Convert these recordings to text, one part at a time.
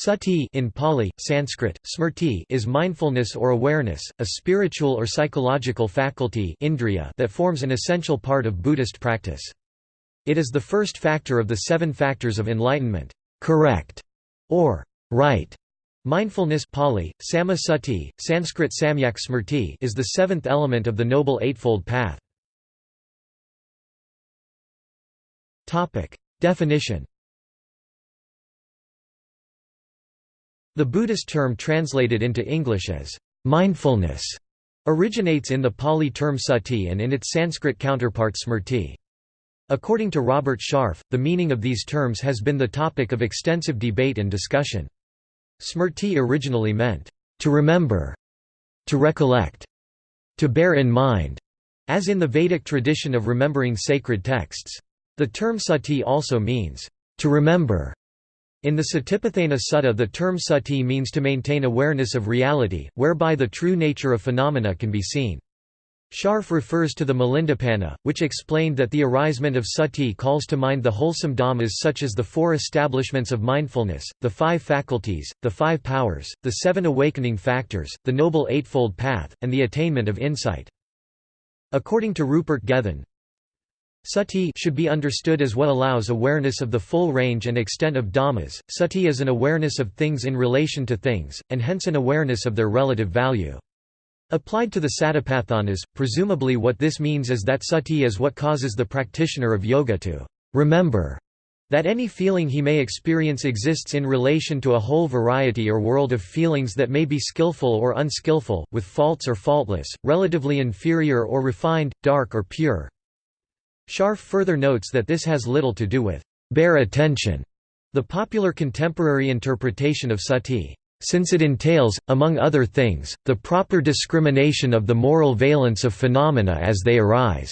Sati in Pali, Sanskrit, smrti is mindfulness or awareness, a spiritual or psychological faculty indriya that forms an essential part of Buddhist practice. It is the first factor of the seven factors of enlightenment correct, or right. Mindfulness Pali, Samasati, Sanskrit Samyak is the seventh element of the Noble Eightfold Path. Definition The Buddhist term translated into English as mindfulness originates in the Pali term sati and in its Sanskrit counterpart smrti. According to Robert Sharf, the meaning of these terms has been the topic of extensive debate and discussion. Smrti originally meant, to remember, to recollect, to bear in mind, as in the Vedic tradition of remembering sacred texts. The term sati also means, to remember, in the Satipatthana Sutta the term sati means to maintain awareness of reality, whereby the true nature of phenomena can be seen. Sharf refers to the Milindapanha, which explained that the arisement of sati calls to mind the wholesome dhammas such as the four establishments of mindfulness, the five faculties, the five powers, the seven awakening factors, the Noble Eightfold Path, and the attainment of insight. According to Rupert Gethin, Sati should be understood as what allows awareness of the full range and extent of dhammas. Sati is an awareness of things in relation to things, and hence an awareness of their relative value. Applied to the satipatthanas, presumably what this means is that sati is what causes the practitioner of yoga to remember that any feeling he may experience exists in relation to a whole variety or world of feelings that may be skillful or unskillful, with faults or faultless, relatively inferior or refined, dark or pure, Sharf further notes that this has little to do with bare attention, the popular contemporary interpretation of sati, since it entails, among other things, the proper discrimination of the moral valence of phenomena as they arise.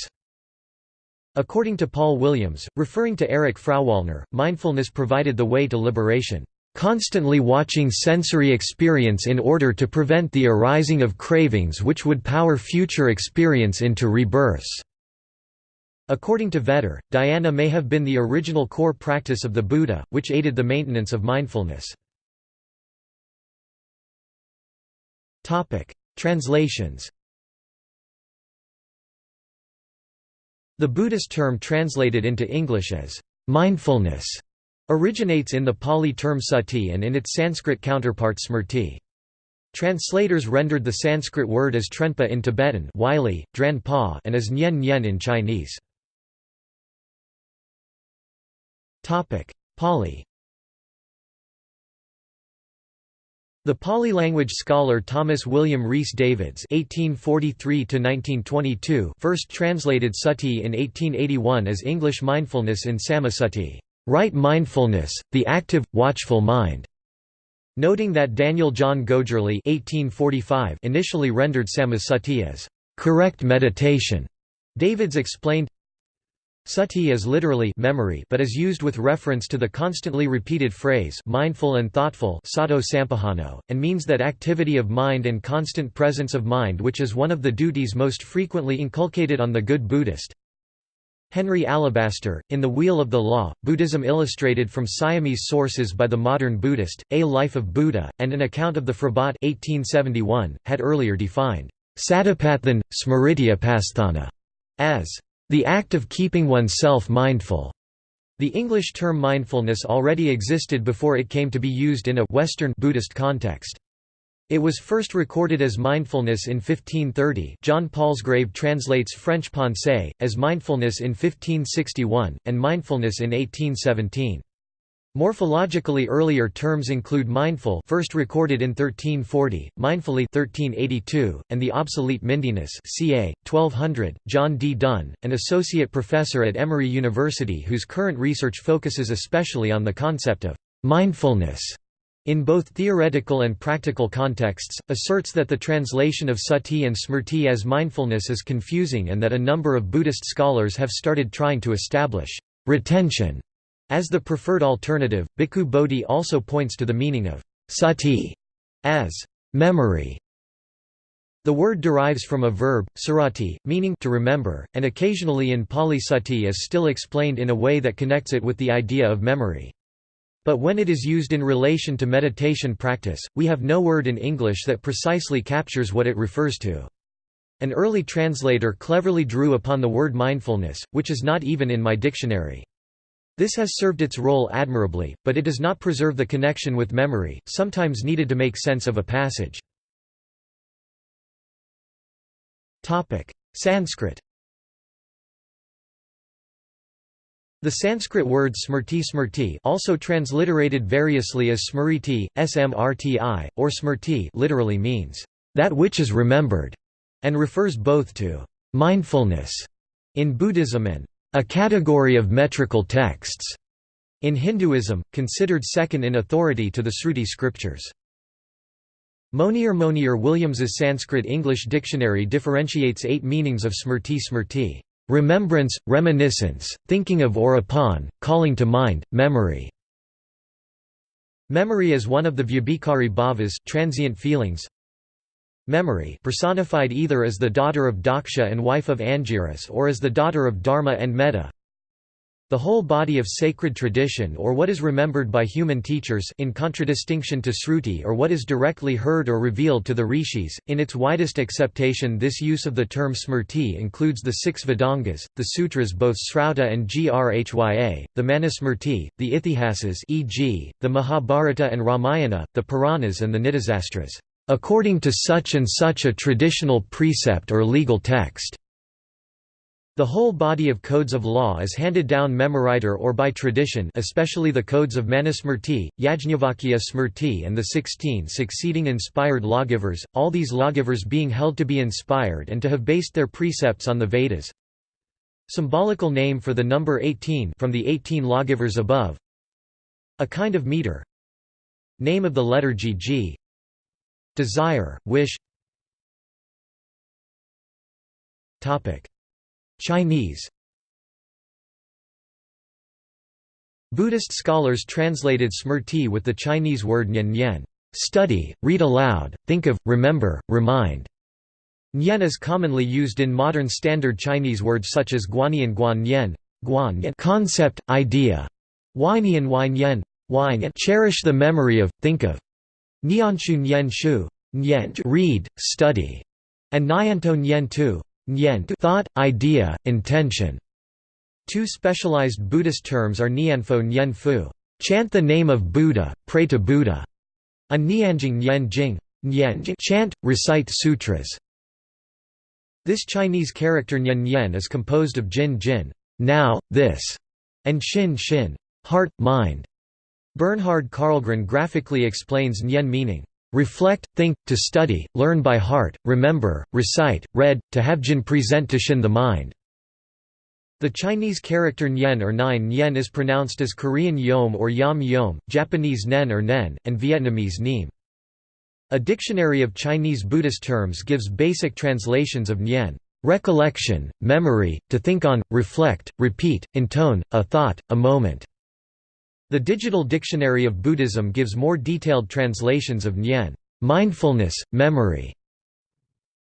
According to Paul Williams, referring to Erich Frauwallner, mindfulness provided the way to liberation, constantly watching sensory experience in order to prevent the arising of cravings which would power future experience into rebirths. According to Vetter, dhyana may have been the original core practice of the Buddha, which aided the maintenance of mindfulness. Translations The Buddhist term translated into English as mindfulness originates in the Pali term sati and in its Sanskrit counterpart smrti. Translators rendered the Sanskrit word as dran pa in Tibetan and as nyen nyen in Chinese. Pali. The Pali language scholar Thomas William Rhys Davids (1843–1922) first translated sati in 1881 as English mindfulness in Samasati, right mindfulness, the active, watchful mind. Noting that Daniel John Gogerly (1845) initially rendered samasati as correct meditation, Davids explained, Sati is literally memory but is used with reference to the constantly repeated phrase mindful and thoughtful sato sampajano, and means that activity of mind and constant presence of mind which is one of the duties most frequently inculcated on the good Buddhist. Henry Alabaster, in The Wheel of the Law, Buddhism illustrated from Siamese sources by the modern Buddhist, A Life of Buddha, and an account of the Phrabat 1871, had earlier defined Satipathan, Smrityupasthana as the act of keeping oneself mindful. The English term mindfulness already existed before it came to be used in a Western Buddhist context. It was first recorded as mindfulness in 1530 John Palsgrave translates French pensée, as mindfulness in 1561, and mindfulness in 1817. Morphologically earlier terms include mindful first recorded in 1340, mindfully 1382, and the obsolete mindiness ca. 1200. John D. Dunne, an associate professor at Emory University whose current research focuses especially on the concept of mindfulness in both theoretical and practical contexts, asserts that the translation of sati and smrti as mindfulness is confusing and that a number of Buddhist scholars have started trying to establish retention as the preferred alternative, Bhikkhu Bodhi also points to the meaning of sati as memory. The word derives from a verb, sarati, meaning to remember, and occasionally in Pali sati is still explained in a way that connects it with the idea of memory. But when it is used in relation to meditation practice, we have no word in English that precisely captures what it refers to. An early translator cleverly drew upon the word mindfulness, which is not even in my dictionary. This has served its role admirably, but it does not preserve the connection with memory, sometimes needed to make sense of a passage. Sanskrit The Sanskrit word smrti smrti also transliterated variously as smriti, smrti, or smrti literally means, "...that which is remembered", and refers both to "...mindfulness", in Buddhism and "...a category of metrical texts", in Hinduism, considered second in authority to the Sruti scriptures. Monier Monier Williams's Sanskrit-English dictionary differentiates eight meanings of smrti smrti remembrance, reminiscence, thinking of or upon, calling to mind, memory. Memory is one of the vyabhikari bhavas transient feelings. Memory personified either as the daughter of Daksha and wife of Angiras or as the daughter of Dharma and Metta, the whole body of sacred tradition or what is remembered by human teachers in contradistinction to Sruti or what is directly heard or revealed to the rishis. In its widest acceptation this use of the term smrti includes the six Vedangas, the sutras both Srauta and Grhya, the Manusmrti, the Itihasas e.g., the Mahabharata and Ramayana, the Puranas and the Nitisastras, according to such and such a traditional precept or legal text. The whole body of codes of law is handed down memoriter or by tradition especially the codes of Manusmrti, Yajnavalkya Smrti and the sixteen succeeding inspired lawgivers, all these lawgivers being held to be inspired and to have based their precepts on the Vedas. Symbolical name for the number 18 from the 18 lawgivers above. A kind of meter. Name of the letter GG. Desire, wish. Chinese. Buddhist scholars translated smrti with the Chinese word nyen nyen study, read aloud, think of, remember, remind. Nyen is commonly used in modern standard Chinese words such as guanyan guan nyen, guan concept, idea, wainian wai nyen, wine cherish the memory of, think of. Nianshu nyen shu, read, study, and nyanto tu, Nyent thought, idea, intention. Two specialized Buddhist terms are Nianfo Nyen chant the name of Buddha, pray to Buddha, and Nianjing Nyen Jing chant, recite sutras. This Chinese character Nyen Nyen is composed of Jin Jin now, this, and Shin Shin heart, mind. Bernhard Karlgren graphically explains Nyen meaning reflect, think, to study, learn by heart, remember, recite, read, to have jin present to shin the mind. The Chinese character nyen or nine nyen is pronounced as Korean yom or yam yom, Japanese nen or nen, and Vietnamese neem. A dictionary of Chinese Buddhist terms gives basic translations of nyen, recollection, memory, to think on, reflect, repeat, intone, a thought, a moment. The Digital Dictionary of Buddhism gives more detailed translations of Nyen mindfulness, memory,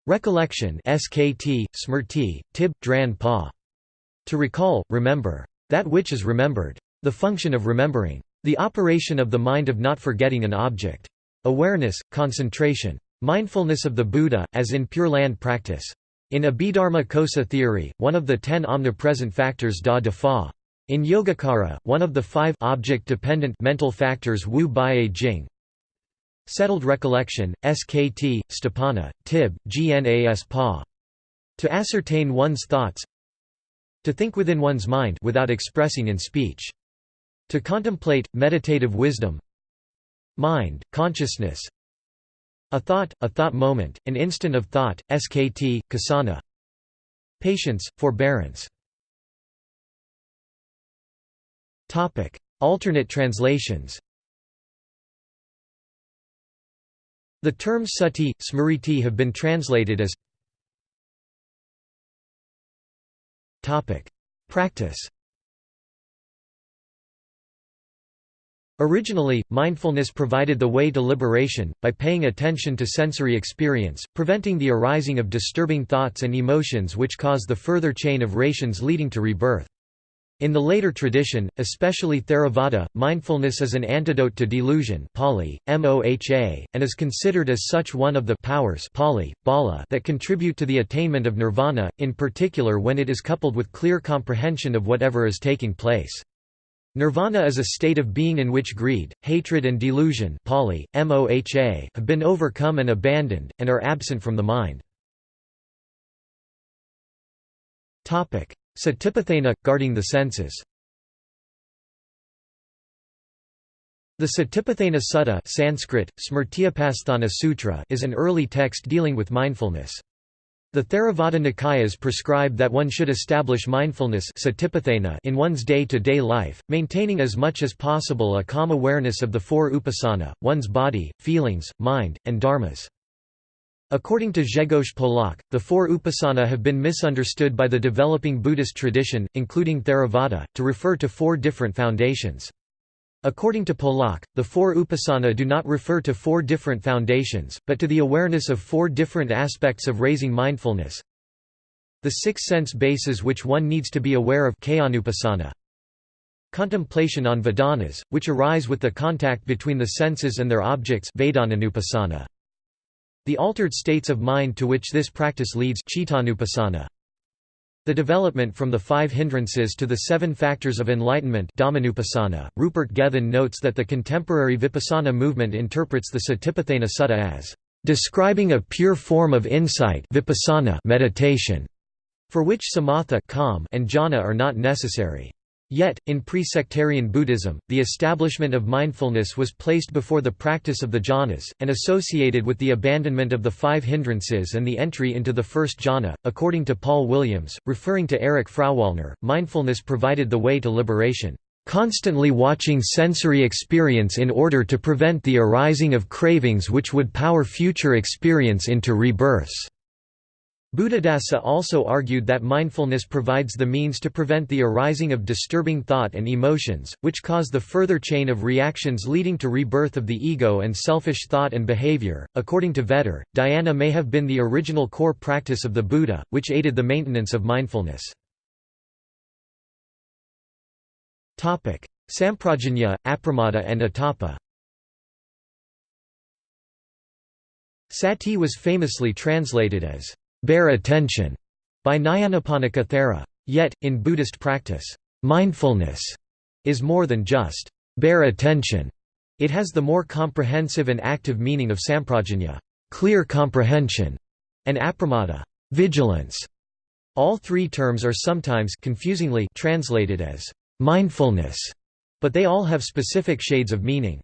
recollection SKT, smrti, tib, dran pa. To recall, remember. That which is remembered. The function of remembering. The operation of the mind of not forgetting an object. Awareness, concentration. Mindfulness of the Buddha, as in Pure Land practice. In Abhidharma Kosa theory, one of the ten omnipresent factors da de fa in Yogacara, one of the five object-dependent mental factors Wu Bai Jing. Settled recollection, SKT, Sthapana, Tib, Gnas Pa. To ascertain one's thoughts. To think within one's mind without expressing in speech. To contemplate, meditative wisdom. Mind, consciousness. A thought, a thought moment, an instant of thought, SKT, Kasana. Patience, forbearance Topic: Alternate translations. The terms sati, smriti have been translated as Topic: Practice. Originally, mindfulness provided the way to liberation, by paying attention to sensory experience, preventing the arising of disturbing thoughts and emotions which cause the further chain of rations leading to rebirth. In the later tradition, especially Theravada, mindfulness is an antidote to delusion Pali, moha, and is considered as such one of the powers Pali, bala that contribute to the attainment of nirvana, in particular when it is coupled with clear comprehension of whatever is taking place. Nirvana is a state of being in which greed, hatred and delusion Pali, moha have been overcome and abandoned, and are absent from the mind. Satipatthana – guarding the senses The Satipatthana Sutta Sanskrit, Sutra is an early text dealing with mindfulness. The Theravada Nikayas prescribe that one should establish mindfulness in one's day-to-day -day life, maintaining as much as possible a calm awareness of the four upasana, one's body, feelings, mind, and dharmas. According to Grzegorz Polak, the four upasana have been misunderstood by the developing Buddhist tradition, including Theravada, to refer to four different foundations. According to Polak, the four upasana do not refer to four different foundations, but to the awareness of four different aspects of raising mindfulness. The six sense bases which one needs to be aware of Contemplation on Vedanas, which arise with the contact between the senses and their objects the altered states of mind to which this practice leads The development from the five hindrances to the seven factors of enlightenment Rupert Gethin notes that the contemporary Vipassana movement interprets the Satipatthana Sutta as describing a pure form of insight vipassana meditation, for which samatha calm and jhana are not necessary. Yet, in pre-sectarian Buddhism, the establishment of mindfulness was placed before the practice of the jhanas, and associated with the abandonment of the five hindrances and the entry into the first jhana. According to Paul Williams, referring to Erich Frauwallner, mindfulness provided the way to liberation, constantly watching sensory experience in order to prevent the arising of cravings which would power future experience into rebirths. Buddhadasa also argued that mindfulness provides the means to prevent the arising of disturbing thought and emotions, which cause the further chain of reactions leading to rebirth of the ego and selfish thought and behavior. According to Vetter, dhyana may have been the original core practice of the Buddha, which aided the maintenance of mindfulness. Samprajanya, apramada and atapa Sati was famously translated as bear attention by Nyanaponika Thera. Yet, in Buddhist practice, mindfulness is more than just bear attention. It has the more comprehensive and active meaning of samprajanya, clear comprehension, and apramada, vigilance. All three terms are sometimes confusingly translated as mindfulness, but they all have specific shades of meaning.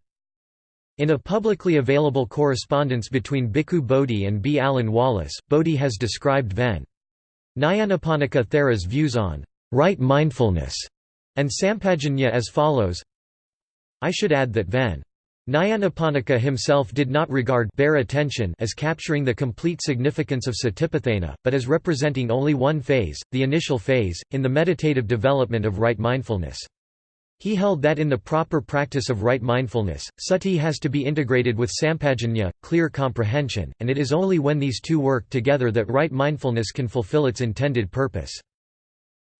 In a publicly available correspondence between Bhikkhu Bodhi and B. Alan Wallace, Bodhi has described Ven. Nyanaponika Thera's views on right mindfulness and Sampajanya as follows I should add that Ven. Nyanaponika himself did not regard bare attention as capturing the complete significance of satipatthana, but as representing only one phase, the initial phase, in the meditative development of right mindfulness. He held that in the proper practice of right mindfulness, sati has to be integrated with sampajanya, clear comprehension, and it is only when these two work together that right mindfulness can fulfill its intended purpose.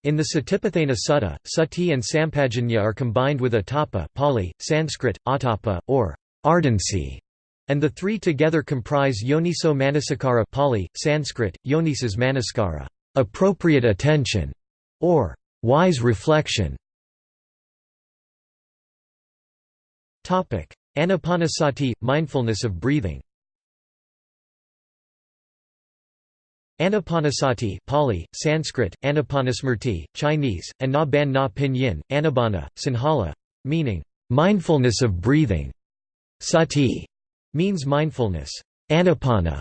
In the Satipatthana Sutta, sati and sampajanya are combined with atapa Pali, Sanskrit, atapa, or ardency, and the three together comprise yoniso manasikara Pali, Sanskrit, manaskara, appropriate attention, or wise reflection. Anapanasati – mindfulness of breathing Anapanasati Pali, Sanskrit, Anapanasmrti, Chinese, and Na Ban Na Pinyin, Anabana, Sinhala, meaning, mindfulness of breathing. Sati means mindfulness. Anapana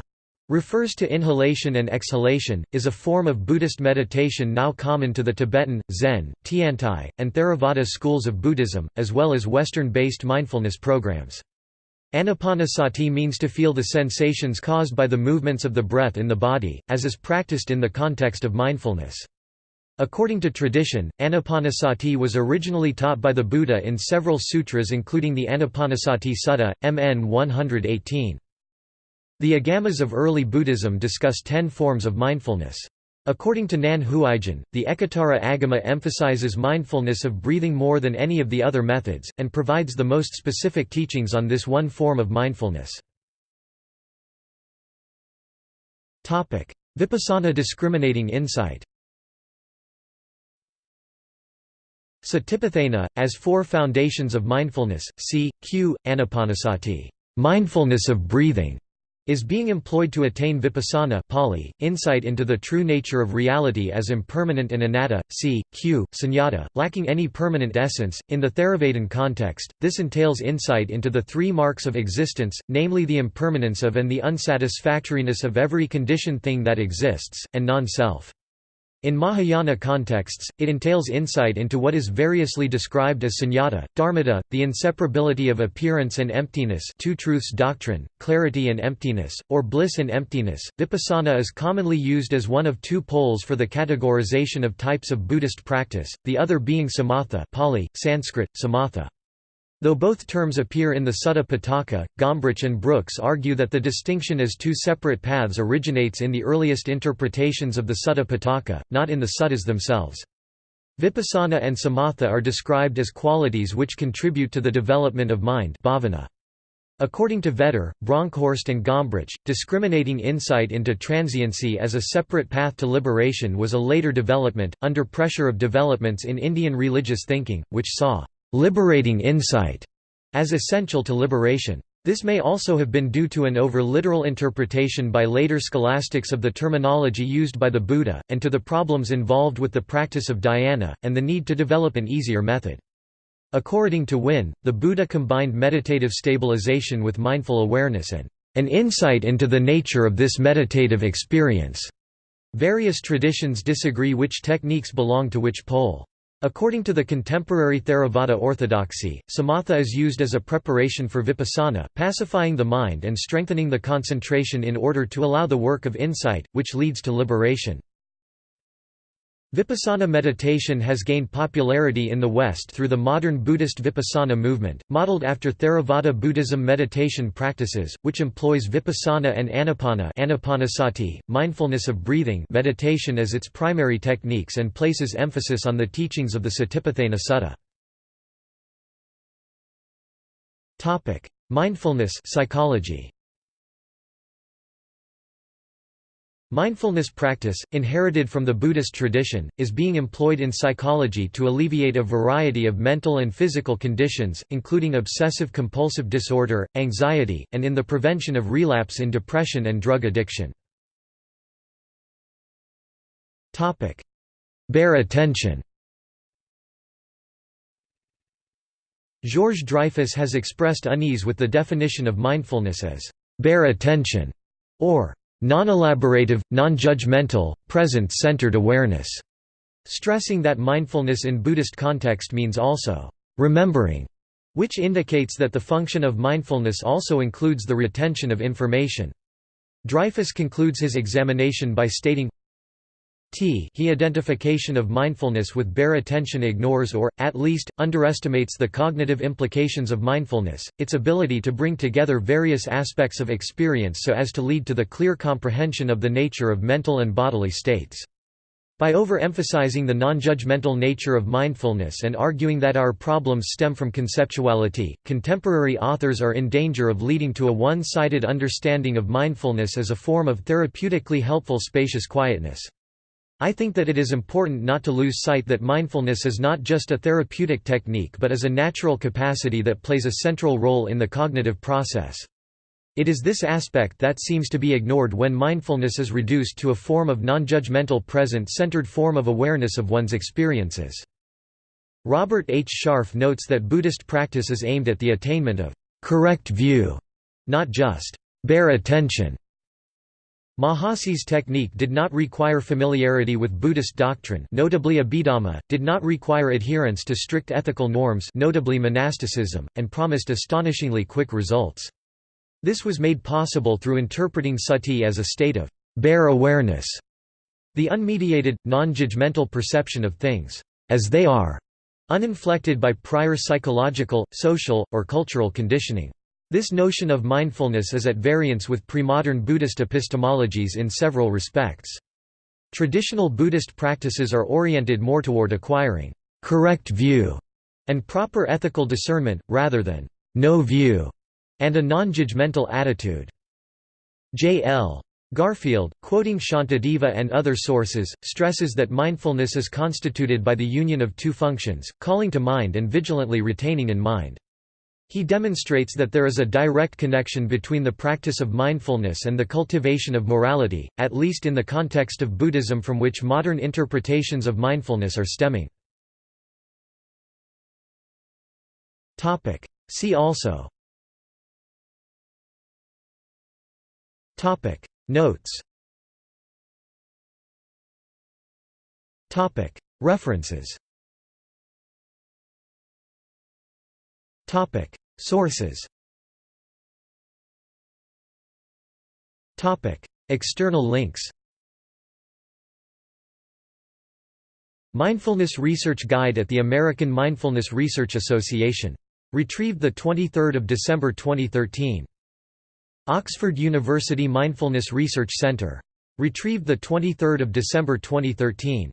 refers to inhalation and exhalation, is a form of Buddhist meditation now common to the Tibetan, Zen, Tiantai, and Theravada schools of Buddhism, as well as Western-based mindfulness programs. Anapanasati means to feel the sensations caused by the movements of the breath in the body, as is practiced in the context of mindfulness. According to tradition, Anapanasati was originally taught by the Buddha in several sutras including the Anapanasati Sutta, MN 118. The Agamas of early Buddhism discuss ten forms of mindfulness. According to Nan Huaijin, the Ekottara Agama emphasizes mindfulness of breathing more than any of the other methods, and provides the most specific teachings on this one form of mindfulness. Vipassana discriminating insight Satipatthana, as four foundations of mindfulness, c. q. anapanasati mindfulness of breathing", is being employed to attain vipassana Pali, insight into the true nature of reality as impermanent and anatta, c. q. sunyata, lacking any permanent essence. In the Theravadan context, this entails insight into the three marks of existence, namely the impermanence of and the unsatisfactoriness of every conditioned thing that exists, and non-self. In Mahayana contexts, it entails insight into what is variously described as sunyata, dharmata, the inseparability of appearance and emptiness two truths doctrine, clarity and emptiness, or bliss and emptiness. Vipassana is commonly used as one of two poles for the categorization of types of Buddhist practice, the other being samatha Pali, Sanskrit, samatha. Though both terms appear in the Sutta Pitaka, Gombrich and Brooks argue that the distinction as two separate paths originates in the earliest interpretations of the Sutta Pitaka, not in the suttas themselves. Vipassana and samatha are described as qualities which contribute to the development of mind bhavana. According to Vetter, Bronkhorst and Gombrich, discriminating insight into transiency as a separate path to liberation was a later development, under pressure of developments in Indian religious thinking, which saw liberating insight as essential to liberation. This may also have been due to an over-literal interpretation by later scholastics of the terminology used by the Buddha, and to the problems involved with the practice of dhyana, and the need to develop an easier method. According to Wynne, the Buddha combined meditative stabilization with mindful awareness and an insight into the nature of this meditative experience. Various traditions disagree which techniques belong to which pole. According to the contemporary Theravada orthodoxy, samatha is used as a preparation for vipassana, pacifying the mind and strengthening the concentration in order to allow the work of insight, which leads to liberation. Vipassana meditation has gained popularity in the West through the modern Buddhist Vipassana movement, modeled after Theravada Buddhism meditation practices, which employs Vipassana and Anapana anapanasati, mindfulness of breathing meditation as its primary techniques and places emphasis on the teachings of the Satipatthana Sutta. Mindfulness psychology. Mindfulness practice, inherited from the Buddhist tradition, is being employed in psychology to alleviate a variety of mental and physical conditions, including obsessive-compulsive disorder, anxiety, and in the prevention of relapse in depression and drug addiction. Bare attention Georges Dreyfus has expressed unease with the definition of mindfulness as bare attention, or non-elaborative, non-judgmental, present-centered awareness, stressing that mindfulness in Buddhist context means also remembering, which indicates that the function of mindfulness also includes the retention of information. Dreyfus concludes his examination by stating, T he identification of mindfulness with bare attention ignores or, at least, underestimates the cognitive implications of mindfulness, its ability to bring together various aspects of experience so as to lead to the clear comprehension of the nature of mental and bodily states. By overemphasizing the non-judgmental nature of mindfulness and arguing that our problems stem from conceptuality, contemporary authors are in danger of leading to a one-sided understanding of mindfulness as a form of therapeutically helpful spacious quietness. I think that it is important not to lose sight that mindfulness is not just a therapeutic technique but is a natural capacity that plays a central role in the cognitive process. It is this aspect that seems to be ignored when mindfulness is reduced to a form of non-judgmental present-centered form of awareness of one's experiences. Robert H. Sharf notes that Buddhist practice is aimed at the attainment of correct view, not just bare attention. Mahasi's technique did not require familiarity with Buddhist doctrine notably Abhidhamma, did not require adherence to strict ethical norms notably monasticism, and promised astonishingly quick results. This was made possible through interpreting sati as a state of bare awareness, the unmediated, non-judgmental perception of things as they are, uninflected by prior psychological, social, or cultural conditioning. This notion of mindfulness is at variance with premodern Buddhist epistemologies in several respects. Traditional Buddhist practices are oriented more toward acquiring correct view and proper ethical discernment, rather than no view and a non-judgmental attitude. J. L. Garfield, quoting Shantideva and other sources, stresses that mindfulness is constituted by the union of two functions, calling to mind and vigilantly retaining in mind. He demonstrates that there is a direct connection between the practice of mindfulness and the cultivation of morality, at least in the context of Buddhism from which modern interpretations of mindfulness are stemming. See also. Notes. References Topic Sources Topic External links Mindfulness Research Guide at the American Mindfulness Research Association. Retrieved 23 December 2013. Oxford University Mindfulness Research Centre. Retrieved 23 December 2013.